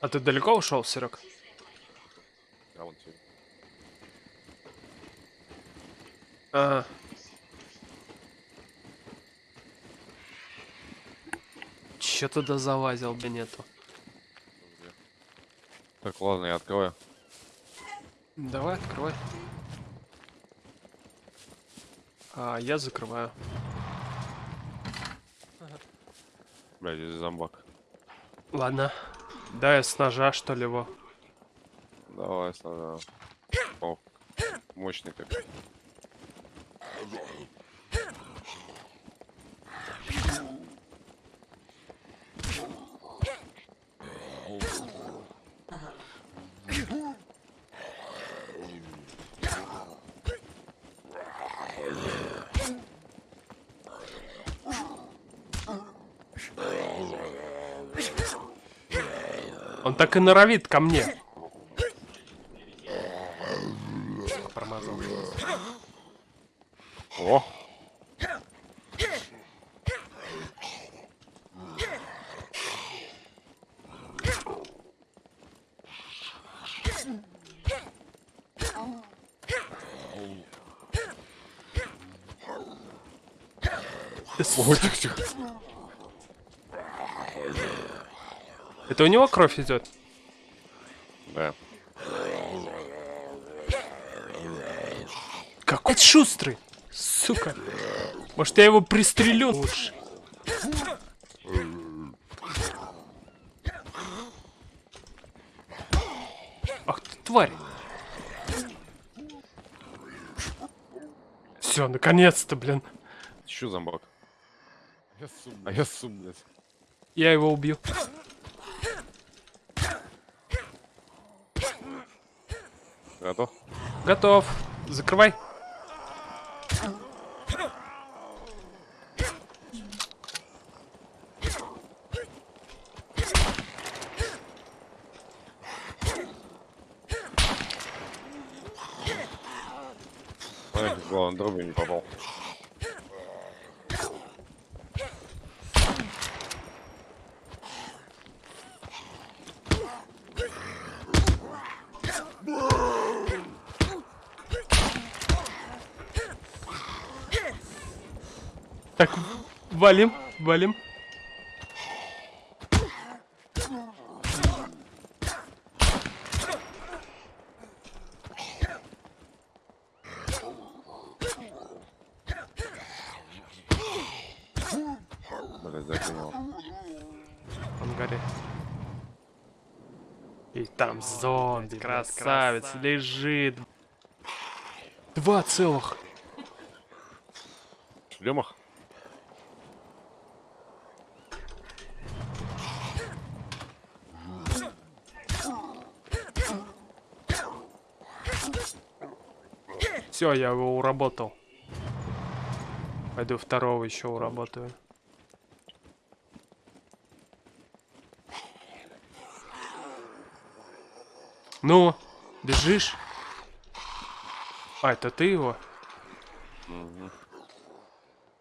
А ты далеко ушел, Серег? А вон тебе. А. Че туда залазил, бы нету. Так, ладно, я открываю. Давай, открывай. А я закрываю. Блядь, здесь зомбак. Ладно. Да, я с ножа, что ли, его. Давай, сначала. О, мощный как. Он так и норовит ко мне. Промазал. О! Ой, тихо, тихо. Это у него кровь идет? Да. Какой ты шустрый, сука. Может, я его пристрелю лучше. Ах ты тварь. Все, наконец-то, блин. Еще зомбак. А я сум, блядь. Я его убью. Готов? Готов. Закрывай. Ой, главное, дробью не попал. Так, валим, валим. И там зомби, красавец, лежит. Два целых. Шлемах? Все, я его уработал. Пойду второго еще уработаю. Ну, бежишь? А, это ты его?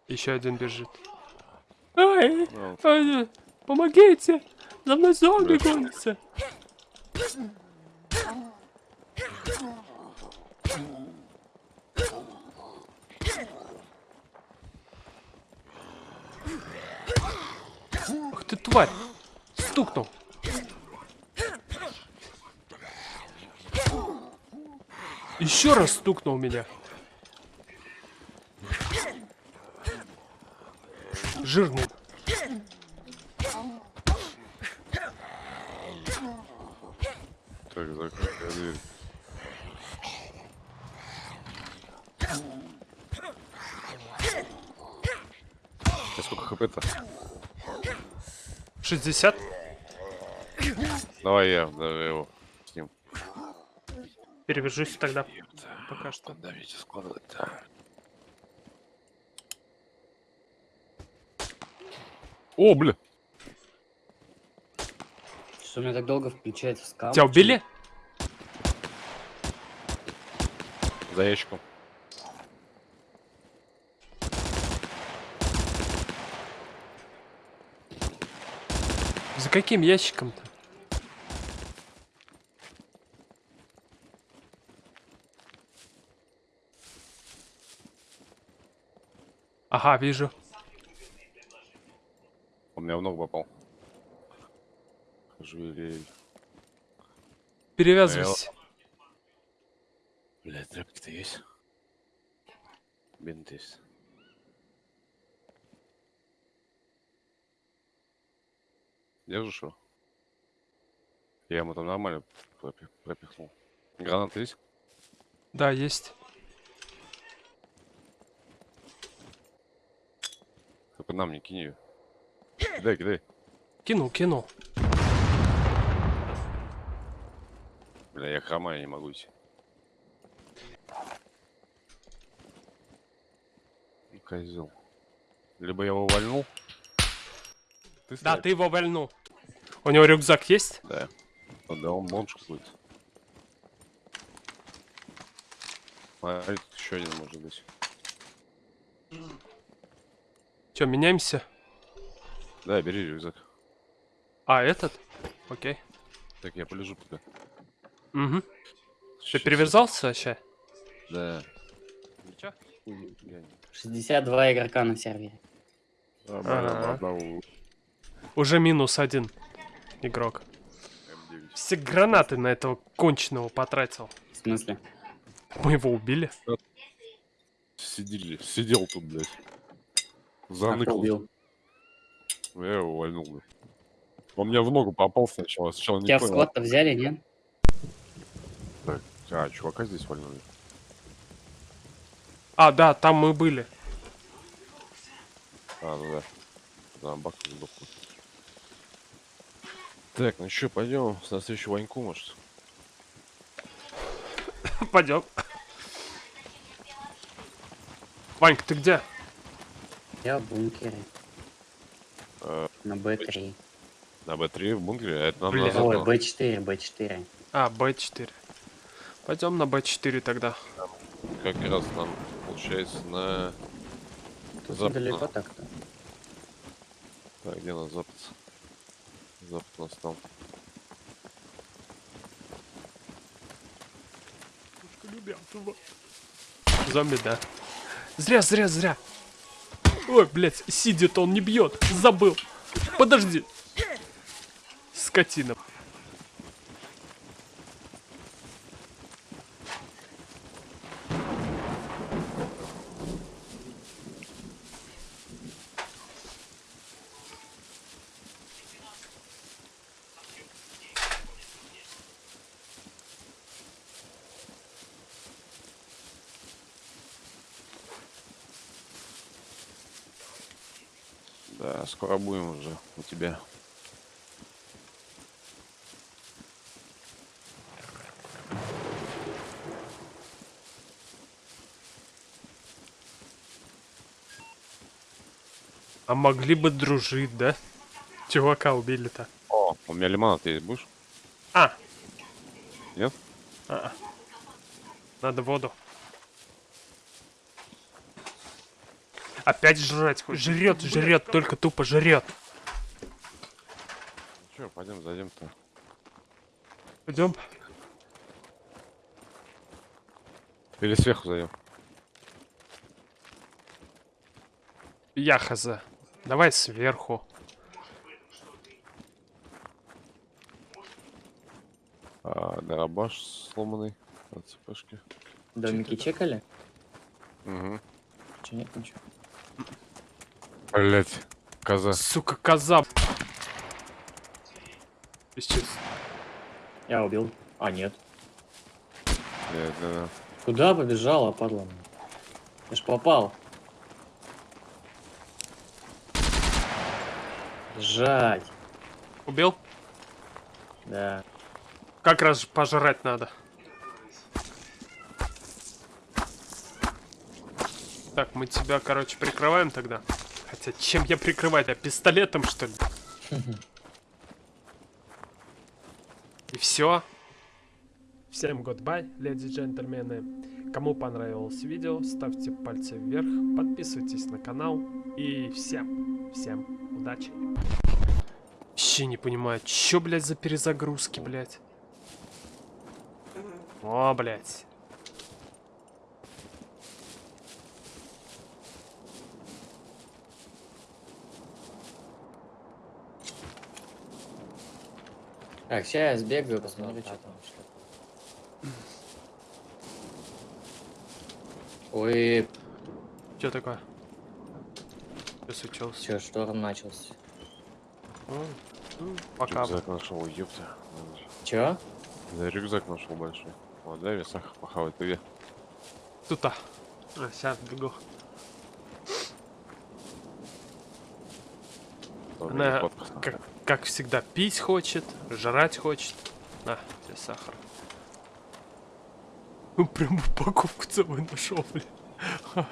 Еще один бежит. Ай, ай, помогите! За мной зомби гонится. Ах ты тварь! Стукнул. Еще раз стукнул меня. Жирный. Так, закрытая дверь. Сколько хп-то? 60. Давай я даже его с ним. Перевяжусь тогда. Пока что. Давайте складывать-то. О, бля! Что у меня так долго включается скам? Тебя убили? За ящиком. За каким ящиком-то? Ага, вижу. Он меня в ногу попал. Жуэлей. Перевязывайся. Бля, тряпки-то есть? Бинты есть. Держишь его? Я ему там нормально пропи- пропихнул. Гранаты есть? Да, есть. Только нам не кинь ее. Кидай, кидай. Кинул, кинул. Бля, я хромаю, не могу идти. Ну, Козел. Либо я его увольнул. Ты Да, ты его вольнул. У него рюкзак есть? Да. Ну Да, он бомж какой-то. А тут еще один может быть. Че, меняемся? Да, бери рюкзак. А, этот? Окей. Так, я полежу пока. Угу. Ты перевязался вообще? Да. Ничего. Хуй, я не- 62 игрока на сервере. Нормально, Ага. одного Уже минус один игрок. М9. Все гранаты на этого конченого потратил. В смысле? Мы его убили. Сидели, сидел тут, блядь. Заныкал. Я его увольнул, блядь. Он мне в ногу попал сначала. Сначала не Тебя в понял. склад-то взяли, нет? Так, А, чувака здесь вольнули. А, да, там мы были. А, ну да. Зомбак сдохнул. Так, ну что, пойдем на встречу Ваньку, может? Пойдем. Ванька, ты где? Я в бункере. Э, На Б3. на Б3 в бункере, а это нам Бля. Ой, надо. Б4, Б4. А, Б4. Пойдем на Б4 тогда. Как раз нам получается на... Тут Запад. недалеко так-то. Так, где у нас запад? Запад у нас там. Зомби, да. Зря, зря, зря. Ой, блядь, сидит он, не бьет. Забыл. Подожди. Скотина. Да, скоро будем уже у тебя. А могли бы дружить, да? Чувака убили-то. О, у меня лимонад есть, будешь? А, Нет? а. Надо воду. Опять жрать. хоть. Жрет, жрет, только тупо жрет. Ну что, пойдем зайдем-то. Пойдем. Или сверху зайдем. Я хз. Давай сверху. А, дробаш сломанный от цепашки. Домики чекали? Угу. Че нет ничего? Блять, коза. Сука, коза. Исчез. Я убил. А, нет. Блядь, да, да. Куда побежала, падла? Я ж попал. Жать. Убил? Да. Как раз пожрать надо. Так, мы тебя, короче, прикрываем тогда. Хотя, чем я прикрывать? А пистолетом, что ли? И все. Всем goodbye, леди и джентльмены. Кому понравилось видео, ставьте пальцы вверх, подписывайтесь на канал. И всем, всем удачи. Вообще не понимаю, чё, блядь, за перезагрузки, блядь? О, блядь. Так, сейчас я сбегаю, посмотрю, что там. Ой, Что такое? Что случилось? что, шторм начался. Ну, ну, Пока. Рюкзак нашел, ёпта. Чё? Да, рюкзак нашел большой. О, дай мне сахар похавать, ты где? Тут-то. А, сейчас бегу. Она, как, как всегда, пить хочет, жрать хочет. На, тебе сахар. Ну, прям упаковку целую нашел, блин.